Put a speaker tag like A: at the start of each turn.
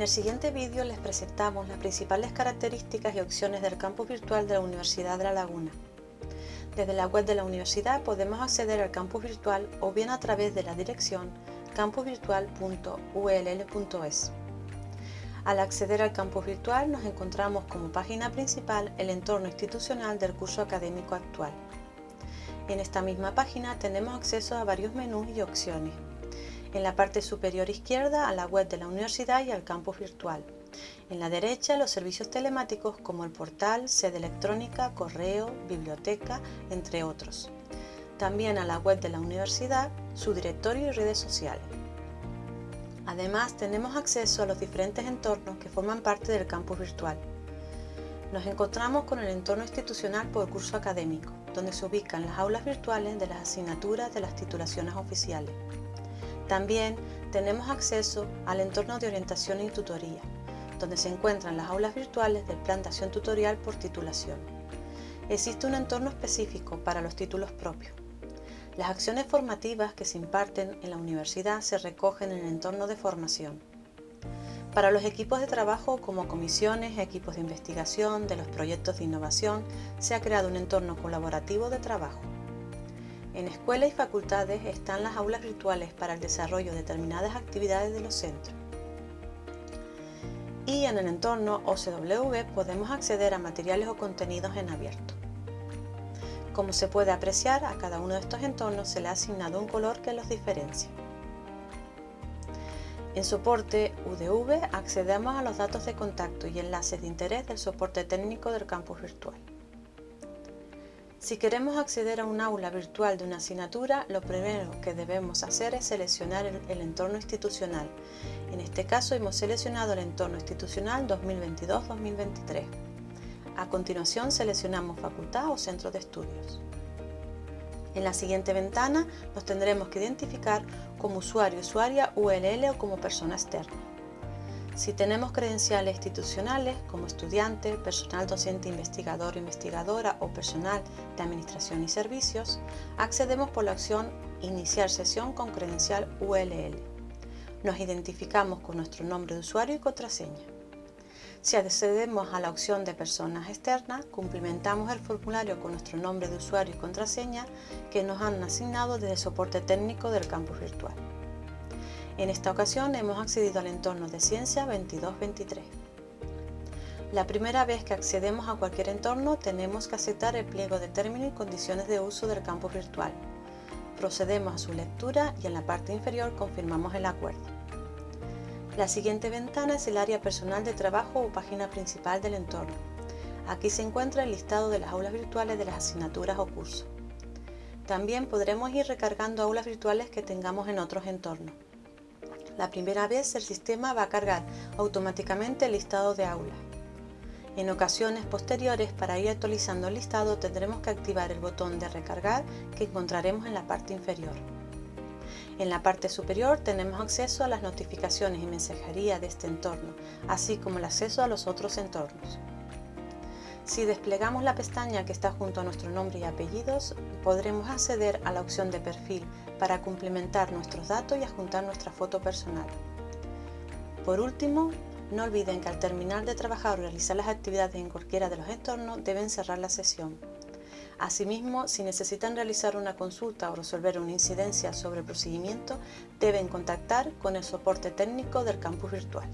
A: En el siguiente vídeo les presentamos las principales características y opciones del campus virtual de la Universidad de La Laguna. Desde la web de la universidad podemos acceder al campus virtual o bien a través de la dirección campusvirtual.ull.es. Al acceder al campus virtual nos encontramos como página principal el entorno institucional del curso académico actual. En esta misma página tenemos acceso a varios menús y opciones. En la parte superior izquierda a la web de la universidad y al campus virtual. En la derecha los servicios telemáticos como el portal, sede electrónica, correo, biblioteca, entre otros. También a la web de la universidad, su directorio y redes sociales. Además tenemos acceso a los diferentes entornos que forman parte del campus virtual. Nos encontramos con el entorno institucional por curso académico, donde se ubican las aulas virtuales de las asignaturas de las titulaciones oficiales. También tenemos acceso al entorno de orientación y tutoría, donde se encuentran las aulas virtuales del plan de acción tutorial por titulación. Existe un entorno específico para los títulos propios. Las acciones formativas que se imparten en la universidad se recogen en el entorno de formación. Para los equipos de trabajo como comisiones, equipos de investigación, de los proyectos de innovación, se ha creado un entorno colaborativo de trabajo. En escuelas y facultades están las aulas virtuales para el desarrollo de determinadas actividades de los centros. Y en el entorno OCW podemos acceder a materiales o contenidos en abierto. Como se puede apreciar, a cada uno de estos entornos se le ha asignado un color que los diferencia. En soporte UDV accedemos a los datos de contacto y enlaces de interés del soporte técnico del campus virtual. Si queremos acceder a un aula virtual de una asignatura, lo primero que debemos hacer es seleccionar el, entorno institucional. En este caso hemos seleccionado el entorno institucional 2022-2023. A continuación seleccionamos facultad o centro de estudios. En la siguiente ventana nos tendremos que identificar como usuario, usuaria, ULL o como persona externa. Si tenemos credenciales institucionales como estudiante, personal docente investigador o investigadora o personal de administración y servicios, accedemos por la opción Iniciar sesión con credencial ULL. Nos identificamos con nuestro nombre de usuario y contraseña. Si accedemos a la opción de personas externas, cumplimentamos el formulario con nuestro nombre de usuario y contraseña que nos han asignado desde el soporte técnico del campus virtual. En esta ocasión hemos accedido al entorno de Ciencia 2223. La primera vez que accedemos a cualquier entorno tenemos que aceptar el pliego de términos y condiciones de uso del campus virtual. Procedemos a su lectura y en la parte inferior confirmamos el acuerdo. La siguiente ventana es el área personal de trabajo o página principal del entorno. Aquí se encuentra el listado de las aulas virtuales de las asignaturas o cursos. También podremos ir recargando aulas virtuales que tengamos en otros entornos. La primera vez el sistema va a cargar automáticamente el listado de aulas. En ocasiones posteriores, para ir actualizando el listado, tendremos que activar el botón de recargar que encontraremos en la parte inferior. En la parte superior tenemos acceso a las notificaciones y mensajería de este entorno, así como el acceso a los otros entornos. Si desplegamos la pestaña que está junto a nuestro nombre y apellidos, podremos acceder a la opción de perfil para complementar nuestros datos y adjuntar nuestra foto personal. Por último, no olviden que al terminar de trabajar o realizar las actividades en cualquiera de los entornos deben cerrar la sesión. Asimismo, si necesitan realizar una consulta o resolver una incidencia sobre el procedimiento, deben contactar con el soporte técnico del campus virtual.